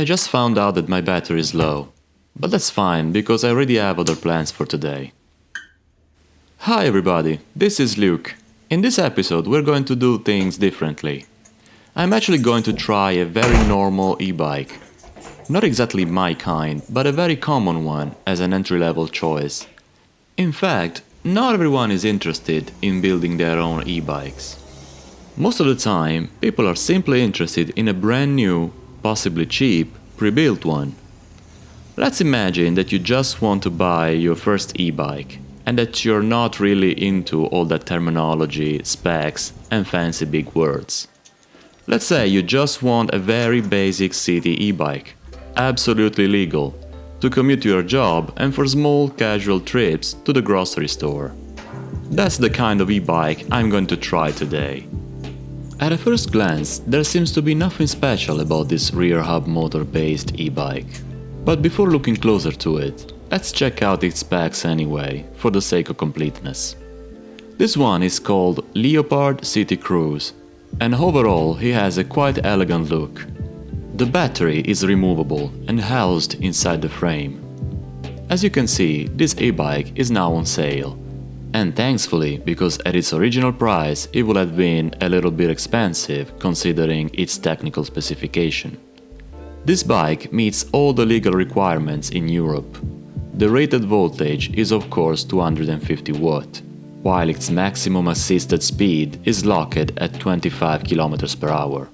I just found out that my battery is low. But that's fine, because I already have other plans for today. Hi everybody, this is Luke. In this episode we're going to do things differently. I'm actually going to try a very normal e-bike. Not exactly my kind, but a very common one as an entry-level choice. In fact, not everyone is interested in building their own e-bikes. Most of the time, people are simply interested in a brand new, possibly cheap, pre-built one. Let's imagine that you just want to buy your first e-bike and that you're not really into all that terminology, specs and fancy big words. Let's say you just want a very basic city e-bike, absolutely legal, to commute to your job and for small casual trips to the grocery store. That's the kind of e-bike I'm going to try today. At a first glance, there seems to be nothing special about this rear hub motor based e-bike. But before looking closer to it, let's check out its specs anyway, for the sake of completeness. This one is called Leopard City Cruise, and overall he has a quite elegant look. The battery is removable and housed inside the frame. As you can see, this e-bike is now on sale, and thankfully, because at its original price it would have been a little bit expensive considering its technical specification. This bike meets all the legal requirements in Europe. The rated voltage is of course 250 watt, while its maximum assisted speed is locked at 25 km per hour.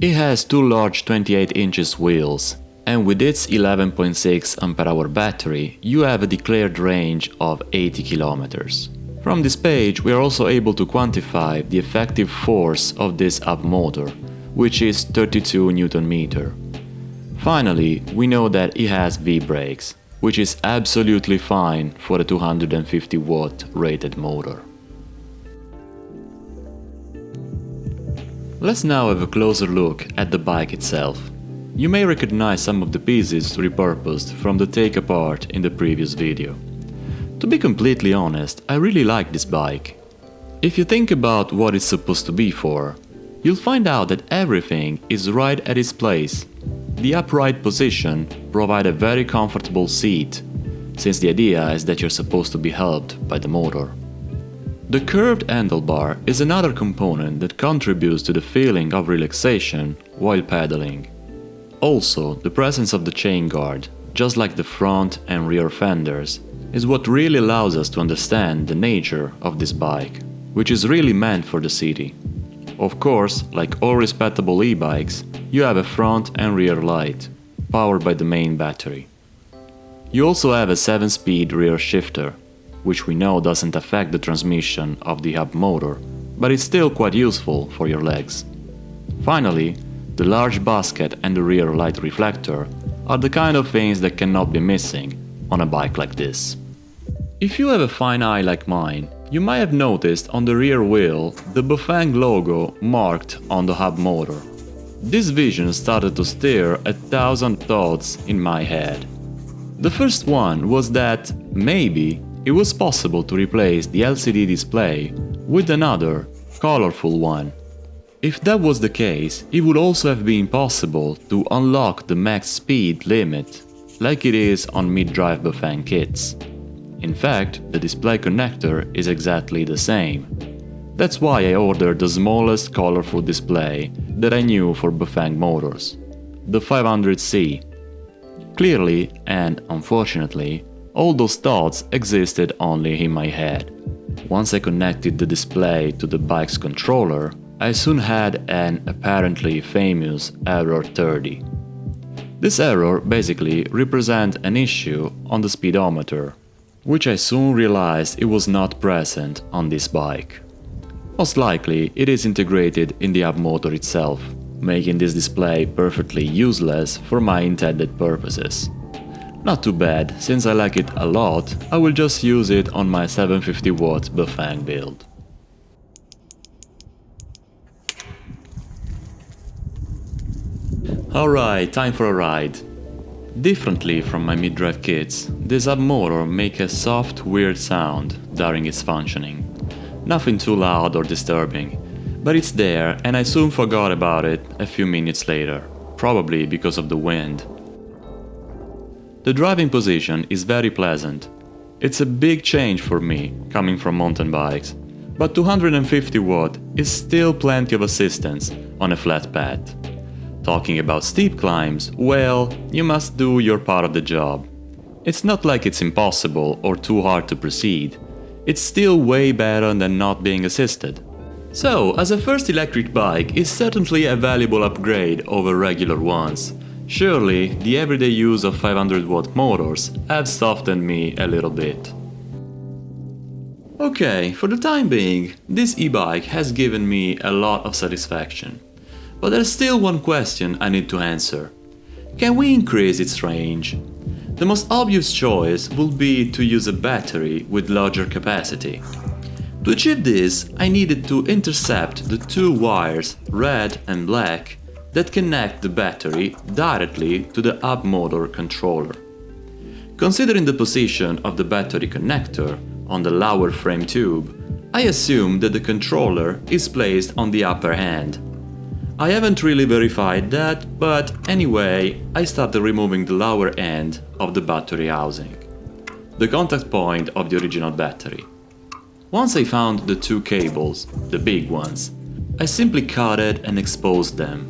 It has two large 28 inches wheels and with its 11.6 Ah battery, you have a declared range of 80 km. From this page, we are also able to quantify the effective force of this hub motor, which is 32 Nm. Finally, we know that it has V-brakes, which is absolutely fine for a 250 watt rated motor. Let's now have a closer look at the bike itself. You may recognize some of the pieces repurposed from the take apart in the previous video. To be completely honest, I really like this bike. If you think about what it's supposed to be for, you'll find out that everything is right at its place. The upright position provides a very comfortable seat, since the idea is that you're supposed to be helped by the motor. The curved handlebar is another component that contributes to the feeling of relaxation while pedaling. Also, the presence of the chain guard, just like the front and rear fenders, is what really allows us to understand the nature of this bike, which is really meant for the city. Of course, like all respectable e-bikes, you have a front and rear light, powered by the main battery. You also have a 7-speed rear shifter, which we know doesn't affect the transmission of the hub motor, but it's still quite useful for your legs. Finally, the large basket and the rear light reflector are the kind of things that cannot be missing on a bike like this. If you have a fine eye like mine, you might have noticed on the rear wheel the Bafang logo marked on the hub motor. This vision started to stir a thousand thoughts in my head. The first one was that, maybe, it was possible to replace the LCD display with another, colorful one if that was the case, it would also have been possible to unlock the max speed limit, like it is on mid-drive Bafang kits. In fact, the display connector is exactly the same. That's why I ordered the smallest colorful display that I knew for Bafang motors, the 500C. Clearly, and unfortunately, all those thoughts existed only in my head. Once I connected the display to the bike's controller, I soon had an apparently famous error 30. This error basically represents an issue on the speedometer, which I soon realized it was not present on this bike. Most likely it is integrated in the hub motor itself, making this display perfectly useless for my intended purposes. Not too bad, since I like it a lot, I will just use it on my 750 watt Bafang build. Alright, time for a ride. Differently from my mid-drive kits, this hub motor makes a soft, weird sound during its functioning. Nothing too loud or disturbing, but it's there and I soon forgot about it a few minutes later. probably because of the wind. The driving position is very pleasant. It's a big change for me, coming from mountain bikes, but 250 watt is still plenty of assistance on a flat path. Talking about steep climbs, well, you must do your part of the job. It's not like it's impossible or too hard to proceed. It's still way better than not being assisted. So, as a first electric bike, it's certainly a valuable upgrade over regular ones. Surely, the everyday use of 500 watt motors have softened me a little bit. Okay, for the time being, this e-bike has given me a lot of satisfaction. But there's still one question I need to answer. Can we increase its range? The most obvious choice would be to use a battery with larger capacity. To achieve this, I needed to intercept the two wires, red and black, that connect the battery directly to the hub motor controller. Considering the position of the battery connector on the lower frame tube, I assume that the controller is placed on the upper end. I haven't really verified that, but anyway, I started removing the lower end of the battery housing, the contact point of the original battery. Once I found the two cables, the big ones, I simply cut it and exposed them.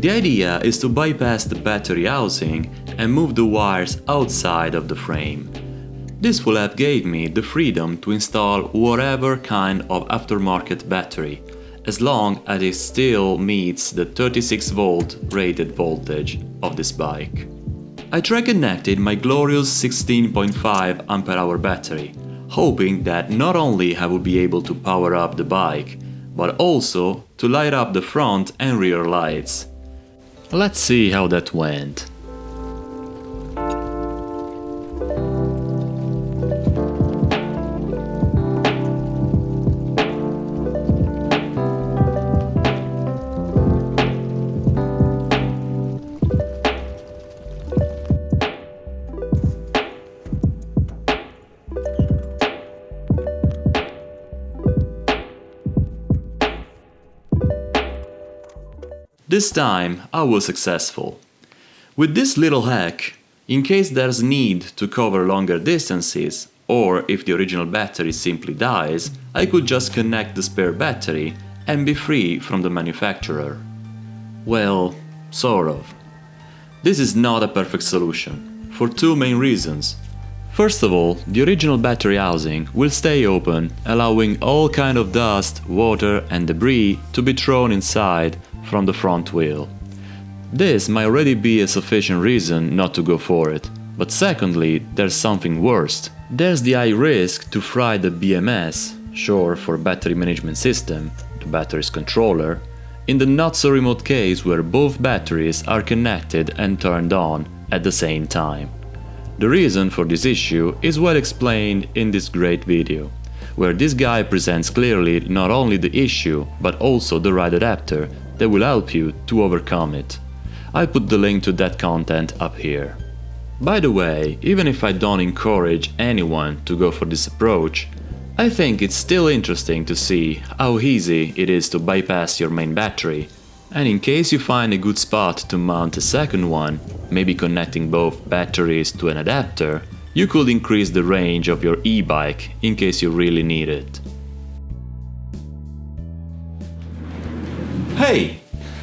The idea is to bypass the battery housing and move the wires outside of the frame. This will have gave me the freedom to install whatever kind of aftermarket battery, as long as it still meets the 36 volt rated voltage of this bike. I try connected my glorious 16.5 Ah battery, hoping that not only I would be able to power up the bike, but also to light up the front and rear lights. Let's see how that went. This time I was successful. With this little hack, in case there's need to cover longer distances, or if the original battery simply dies, I could just connect the spare battery and be free from the manufacturer. Well, sort of. This is not a perfect solution, for two main reasons. First of all, the original battery housing will stay open, allowing all kind of dust, water and debris to be thrown inside from the front wheel. This might already be a sufficient reason not to go for it. But secondly, there's something worse. There's the high risk to fry the BMS, sure for Battery Management System, the battery's controller, in the not so remote case where both batteries are connected and turned on at the same time. The reason for this issue is well explained in this great video, where this guy presents clearly not only the issue, but also the right adapter that will help you to overcome it. I put the link to that content up here. By the way, even if I don't encourage anyone to go for this approach, I think it's still interesting to see how easy it is to bypass your main battery, and in case you find a good spot to mount a second one, maybe connecting both batteries to an adapter, you could increase the range of your e-bike in case you really need it. Hey,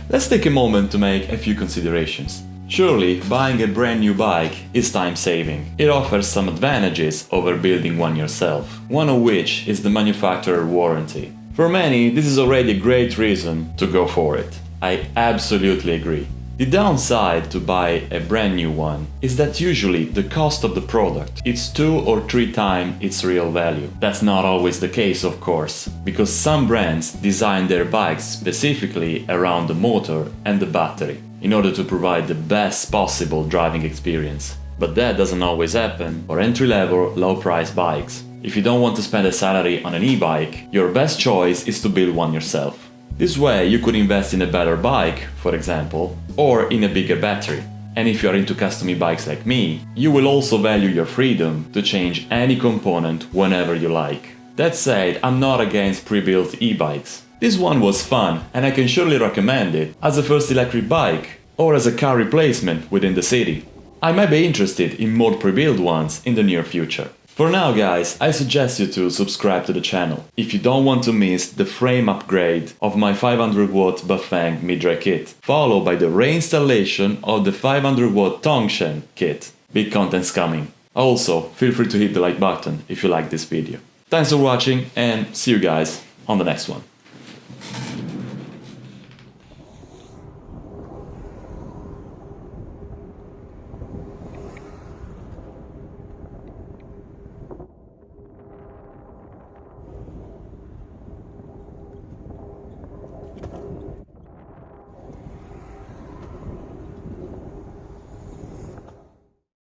let's take a moment to make a few considerations. Surely, buying a brand new bike is time saving. It offers some advantages over building one yourself, one of which is the manufacturer warranty. For many, this is already a great reason to go for it. I absolutely agree. The downside to buy a brand new one is that usually the cost of the product is two or three times its real value. That's not always the case of course, because some brands design their bikes specifically around the motor and the battery in order to provide the best possible driving experience. But that doesn't always happen for entry-level, low-price bikes. If you don't want to spend a salary on an e-bike, your best choice is to build one yourself. This way you could invest in a better bike, for example, or in a bigger battery. And if you're into custom e-bikes like me, you will also value your freedom to change any component whenever you like. That said, I'm not against pre-built e-bikes. This one was fun and I can surely recommend it as a first electric bike. or as a car replacement within the city. I might be interested in more pre-built ones in the near future. For now guys, I suggest you to subscribe to the channel if you don't want to miss the frame upgrade of my 500W Bafang mid-drive kit, followed by the reinstallation of the 500W Tongsheng kit. Big content's coming. Also, feel free to hit the like button if you like this video. Thanks for watching and see you guys on the next one.